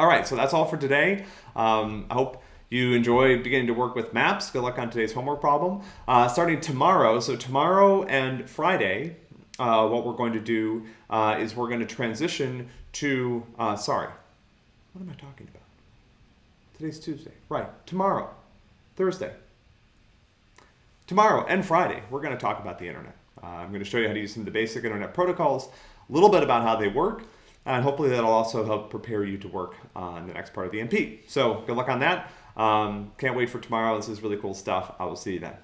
All right, so that's all for today. Um, I hope you enjoy beginning to work with maps. Good luck on today's homework problem. Uh, starting tomorrow, so tomorrow and Friday, uh, what we're going to do uh, is we're going to transition to, uh, sorry, what am I talking about? Today's Tuesday. Right, tomorrow, Thursday. Tomorrow and Friday, we're going to talk about the internet. Uh, I'm going to show you how to use some of the basic internet protocols, a little bit about how they work, and hopefully that'll also help prepare you to work on the next part of the MP. So good luck on that. Um, can't wait for tomorrow. This is really cool stuff. I will see you then.